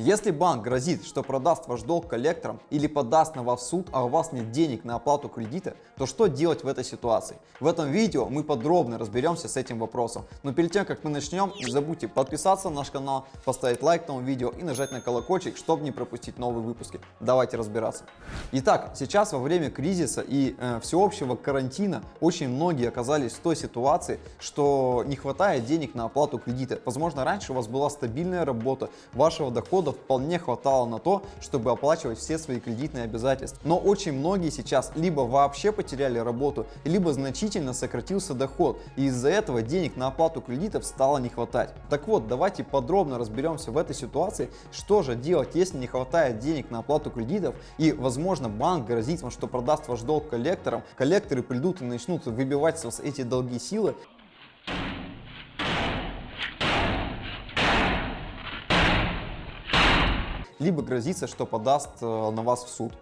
Если банк грозит, что продаст ваш долг коллекторам или подаст на вас в суд, а у вас нет денег на оплату кредита, то что делать в этой ситуации? В этом видео мы подробно разберемся с этим вопросом. Но перед тем, как мы начнем, не забудьте подписаться на наш канал, поставить лайк этому видео и нажать на колокольчик, чтобы не пропустить новые выпуски. Давайте разбираться. Итак, сейчас во время кризиса и э, всеобщего карантина очень многие оказались в той ситуации, что не хватает денег на оплату кредита. Возможно, раньше у вас была стабильная работа, вашего дохода дохода вполне хватало на то, чтобы оплачивать все свои кредитные обязательства. Но очень многие сейчас либо вообще потеряли работу, либо значительно сократился доход, и из-за этого денег на оплату кредитов стало не хватать. Так вот, давайте подробно разберемся в этой ситуации, что же делать, если не хватает денег на оплату кредитов, и, возможно, банк грозит вам, что продаст ваш долг коллекторам, коллекторы придут и начнут выбивать с вас эти долги силы, либо грозится, что подаст э, на вас в суд.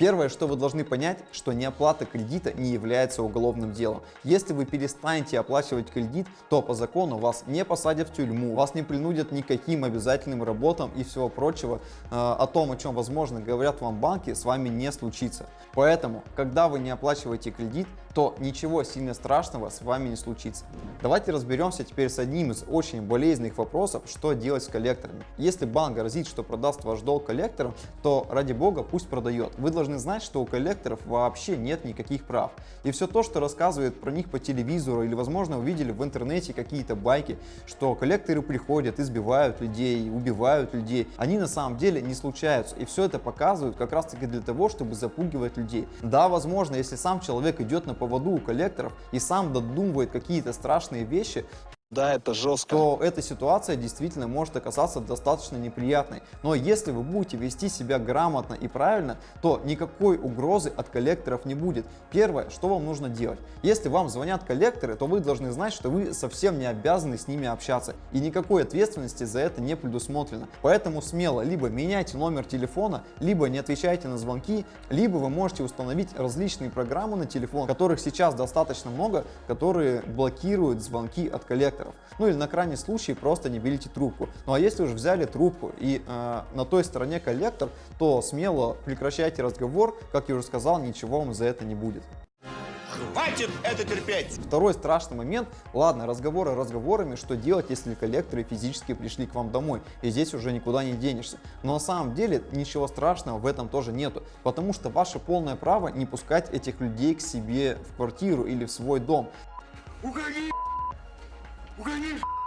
Первое, что вы должны понять, что неоплата кредита не является уголовным делом. Если вы перестанете оплачивать кредит, то по закону вас не посадят в тюрьму, вас не принудят никаким обязательным работам и всего прочего. Э, о том, о чем, возможно, говорят вам банки, с вами не случится. Поэтому, когда вы не оплачиваете кредит, то ничего сильно страшного с вами не случится. Давайте разберемся теперь с одним из очень болезненных вопросов, что делать с коллекторами. Если банк грозит, что продаст ваш долг коллекторам, то ради бога пусть продает. Вы должны знать, что у коллекторов вообще нет никаких прав. И все то, что рассказывают про них по телевизору или возможно увидели в интернете какие-то байки, что коллекторы приходят, избивают людей, убивают людей, они на самом деле не случаются. И все это показывают как раз таки для того, чтобы запугивать людей. Да, возможно, если сам человек идет на поводу у коллекторов и сам додумывает какие-то страшные вещи, да, это жестко. то эта ситуация действительно может оказаться достаточно неприятной. Но если вы будете вести себя грамотно и правильно, то никакой угрозы от коллекторов не будет. Первое, что вам нужно делать. Если вам звонят коллекторы, то вы должны знать, что вы совсем не обязаны с ними общаться. И никакой ответственности за это не предусмотрено. Поэтому смело либо меняйте номер телефона, либо не отвечайте на звонки, либо вы можете установить различные программы на телефон, которых сейчас достаточно много, которые блокируют звонки от коллекторов коллекторов. Ну или на крайний случай просто не берите трубку. Ну а если уже взяли трубку и э, на той стороне коллектор, то смело прекращайте разговор, как я уже сказал, ничего вам за это не будет. Хватит это терпеть! Второй страшный момент. Ладно, разговоры разговорами, что делать, если коллекторы физически пришли к вам домой, и здесь уже никуда не денешься. Но на самом деле ничего страшного в этом тоже нету, потому что ваше полное право не пускать этих людей к себе в квартиру или в свой дом. Уходи! Угони!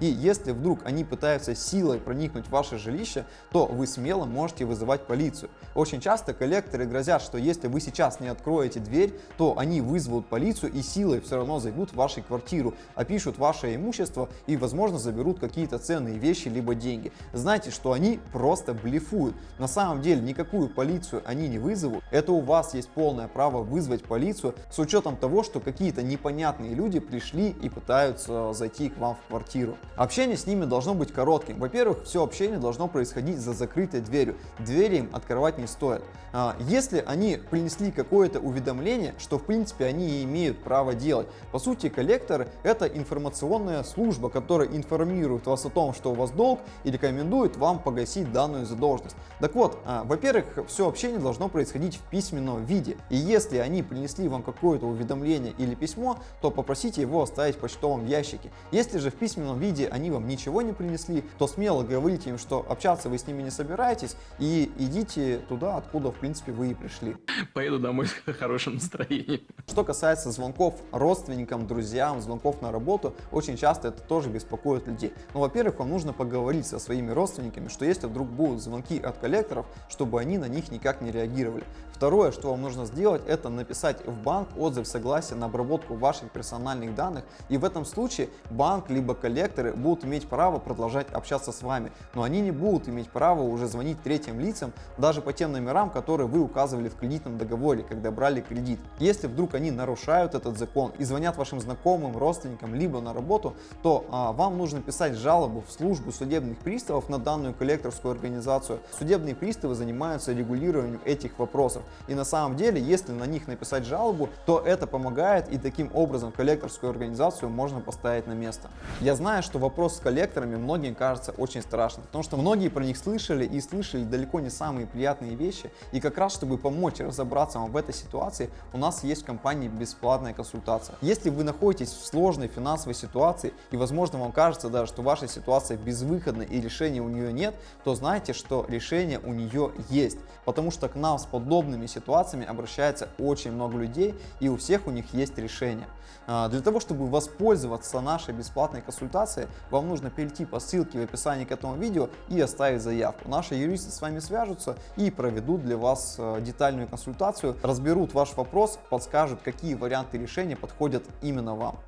И если вдруг они пытаются силой проникнуть в ваше жилище, то вы смело можете вызывать полицию. Очень часто коллекторы грозят, что если вы сейчас не откроете дверь, то они вызовут полицию и силой все равно зайдут в вашу квартиру, опишут ваше имущество и, возможно, заберут какие-то ценные вещи либо деньги. Знайте, что они просто блефуют. На самом деле никакую полицию они не вызовут. Это у вас есть полное право вызвать полицию с учетом того, что какие-то непонятные люди пришли и пытаются зайти к вам в квартиру. Общение с ними должно быть коротким. Во-первых, все общение должно происходить за закрытой дверью. Двери им открывать не стоит. А, если они принесли какое-то уведомление, что в принципе они имеют право делать. По сути, коллектор это информационная служба, которая информирует вас о том, что у вас долг и рекомендует вам погасить данную задолженность. Так вот, а, во-первых, все общение должно происходить в письменном виде. И если они принесли вам какое-то уведомление или письмо, то попросите его оставить в почтовом ящике. Если же в письменном виде они вам ничего не принесли, то смело говорите им, что общаться вы с ними не собираетесь и идите туда, откуда в принципе вы и пришли. Поеду домой с хорошим настроением. Что касается звонков родственникам, друзьям, звонков на работу, очень часто это тоже беспокоит людей. Ну, во-первых, вам нужно поговорить со своими родственниками, что если вдруг будут звонки от коллекторов, чтобы они на них никак не реагировали. Второе, что вам нужно сделать, это написать в банк отзыв согласия на обработку ваших персональных данных. И в этом случае банк либо коллекторы будут иметь право продолжать общаться с вами, но они не будут иметь права уже звонить третьим лицам, даже по тем номерам, которые вы указывали в кредитном договоре, когда брали кредит. Если вдруг они нарушают этот закон и звонят вашим знакомым, родственникам, либо на работу, то а, вам нужно писать жалобу в службу судебных приставов на данную коллекторскую организацию. Судебные приставы занимаются регулированием этих вопросов. И на самом деле, если на них написать жалобу, то это помогает и таким образом коллекторскую организацию можно поставить на место. Я знаю, что вопрос с коллекторами многим кажется очень страшным, потому что многие про них слышали и слышали далеко не самые приятные вещи. И как раз, чтобы помочь разобраться вам в этой ситуации, у нас есть в компании бесплатная консультация. Если вы находитесь в сложной финансовой ситуации и, возможно, вам кажется даже, что ваша ситуация безвыходна и решения у нее нет, то знайте, что решение у нее есть. Потому что к нам с подобными ситуациями обращается очень много людей и у всех у них есть решение. А, для того, чтобы воспользоваться нашей бесплатной консультацией, вам нужно перейти по ссылке в описании к этому видео и оставить заявку. Наши юристы с вами свяжутся и проведут для вас э, детальную консультацию, разберут ваш вопрос, подскажут, какие варианты решения подходят именно вам.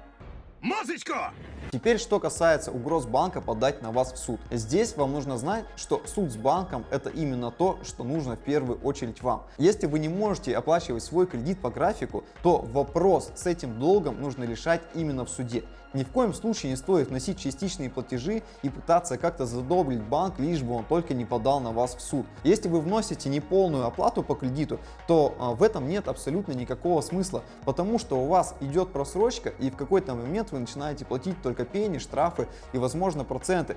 Мазочку! Теперь, что касается угроз банка подать на вас в суд. Здесь вам нужно знать, что суд с банком это именно то, что нужно в первую очередь вам. Если вы не можете оплачивать свой кредит по графику, то вопрос с этим долгом нужно решать именно в суде. Ни в коем случае не стоит вносить частичные платежи и пытаться как-то задобрить банк, лишь бы он только не подал на вас в суд. Если вы вносите неполную оплату по кредиту, то а, в этом нет абсолютно никакого смысла, потому что у вас идет просрочка и в какой-то момент вы начинаете платить только пени, штрафы и возможно проценты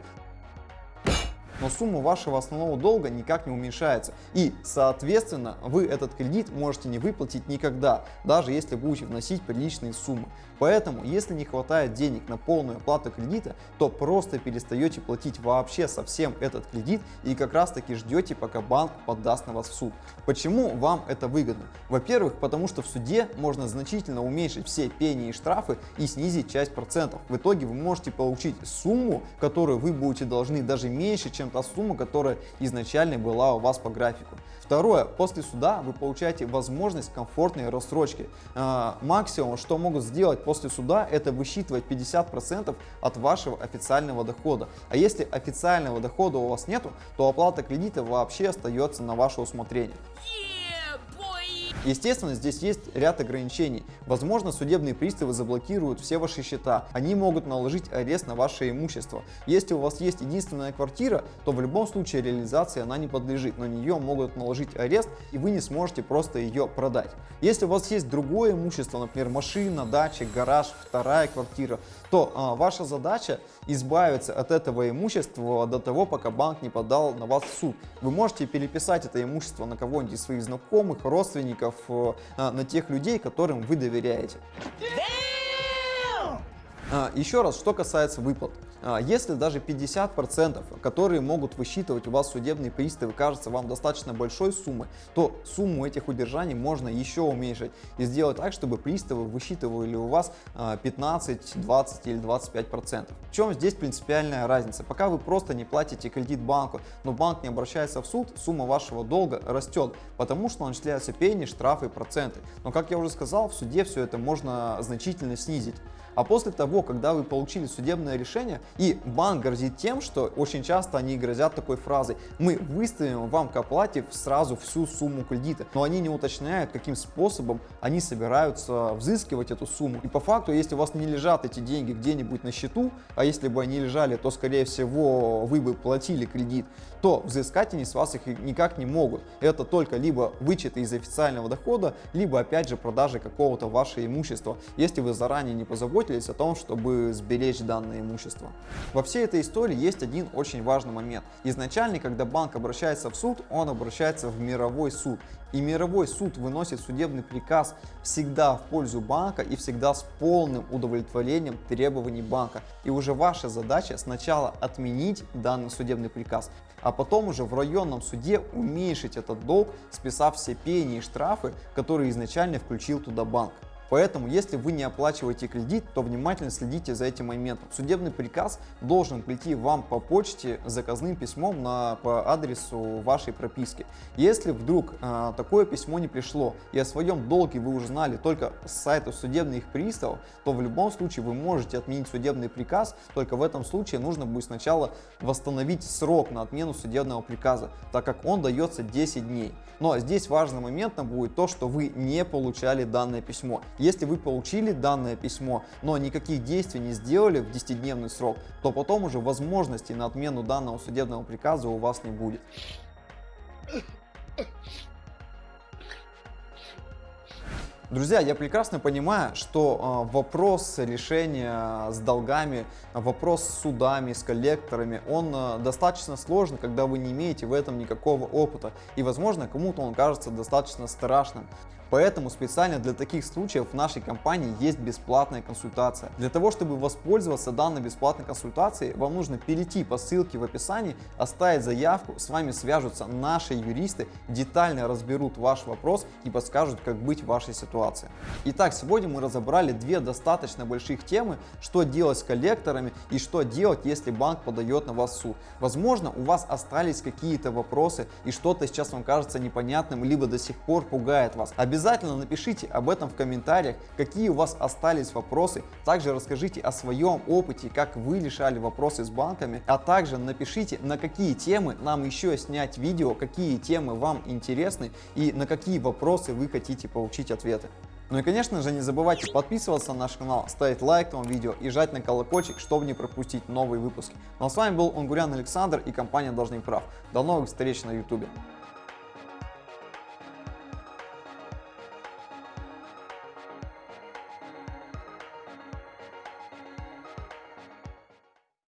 но сумма вашего основного долга никак не уменьшается. И, соответственно, вы этот кредит можете не выплатить никогда, даже если будете вносить приличные суммы. Поэтому, если не хватает денег на полную оплату кредита, то просто перестаете платить вообще совсем этот кредит и как раз таки ждете, пока банк подаст на вас в суд. Почему вам это выгодно? Во-первых, потому что в суде можно значительно уменьшить все пени и штрафы и снизить часть процентов. В итоге вы можете получить сумму, которую вы будете должны даже меньше, чем та сумма, которая изначально была у вас по графику. Второе, после суда вы получаете возможность комфортной рассрочки. Э, максимум, что могут сделать после суда, это высчитывать 50% от вашего официального дохода. А если официального дохода у вас нету, то оплата кредита вообще остается на ваше усмотрение. Естественно, здесь есть ряд ограничений. Возможно, судебные приставы заблокируют все ваши счета. Они могут наложить арест на ваше имущество. Если у вас есть единственная квартира, то в любом случае реализации она не подлежит. На нее могут наложить арест, и вы не сможете просто ее продать. Если у вас есть другое имущество, например, машина, дача, гараж, вторая квартира, то а, ваша задача избавиться от этого имущества до того, пока банк не подал на вас в суд. Вы можете переписать это имущество на кого-нибудь из своих знакомых, родственников, э, на тех людей, которым вы доверяете. А, еще раз, что касается выплат. А, если даже 50%, которые могут высчитывать у вас судебные приставы, кажется вам достаточно большой суммой, то сумму этих удержаний можно еще уменьшить и сделать так, чтобы приставы высчитывали у вас 15, а, 20 или 25%. В чем здесь принципиальная разница? Пока вы просто не платите кредит банку, но банк не обращается в суд, сумма вашего долга растет, потому что начисляются пени, штрафы, проценты. Но как я уже сказал, в суде все это можно значительно снизить. А после того, когда вы получили судебное решение, и банк грозит тем, что очень часто они грозят такой фразой, мы выставим вам к оплате сразу всю сумму кредита, но они не уточняют, каким способом они собираются взыскивать эту сумму. И по факту, если у вас не лежат эти деньги где-нибудь на счету, а если бы они лежали, то скорее всего вы бы платили кредит, то взыскать они с вас их никак не могут. Это только либо вычеты из официального дохода, либо опять же продажи какого-то вашего имущества, если вы заранее не позаботились о том, чтобы сберечь данное имущество. Во всей этой истории есть один очень важный момент. Изначально, когда банк обращается в суд, он обращается в мировой суд. И мировой суд выносит судебный приказ всегда в пользу банка и всегда с полным удовлетворением требований банка. И уже ваша задача сначала отменить данный судебный приказ, а потом уже в районном суде уменьшить этот долг, списав все пени и штрафы, которые изначально включил туда банк. Поэтому, если вы не оплачиваете кредит, то внимательно следите за этим моментом. Судебный приказ должен прийти вам по почте заказным письмом на, по адресу вашей прописки. Если вдруг э, такое письмо не пришло и о своем долге вы уже знали только с сайта судебных приставов, то в любом случае вы можете отменить судебный приказ, только в этом случае нужно будет сначала восстановить срок на отмену судебного приказа, так как он дается 10 дней. Но здесь важным моментом будет то, что вы не получали данное письмо. Если вы получили данное письмо, но никаких действий не сделали в 10-дневный срок, то потом уже возможности на отмену данного судебного приказа у вас не будет. Друзья, я прекрасно понимаю, что э, вопрос решения с долгами, вопрос с судами, с коллекторами, он э, достаточно сложный, когда вы не имеете в этом никакого опыта. И, возможно, кому-то он кажется достаточно страшным. Поэтому специально для таких случаев в нашей компании есть бесплатная консультация. Для того, чтобы воспользоваться данной бесплатной консультацией, вам нужно перейти по ссылке в описании, оставить заявку, с вами свяжутся наши юристы, детально разберут ваш вопрос и подскажут, как быть в вашей ситуации. Итак, сегодня мы разобрали две достаточно больших темы, что делать с коллекторами и что делать, если банк подает на вас суд. Возможно, у вас остались какие-то вопросы и что-то сейчас вам кажется непонятным, либо до сих пор пугает вас. Обязательно Обязательно напишите об этом в комментариях, какие у вас остались вопросы. Также расскажите о своем опыте, как вы решали вопросы с банками. А также напишите, на какие темы нам еще снять видео, какие темы вам интересны и на какие вопросы вы хотите получить ответы. Ну и конечно же не забывайте подписываться на наш канал, ставить лайк этому видео и жать на колокольчик, чтобы не пропустить новые выпуски. Ну а с вами был Унгурян Александр и компания Должник Прав. До новых встреч на YouTube.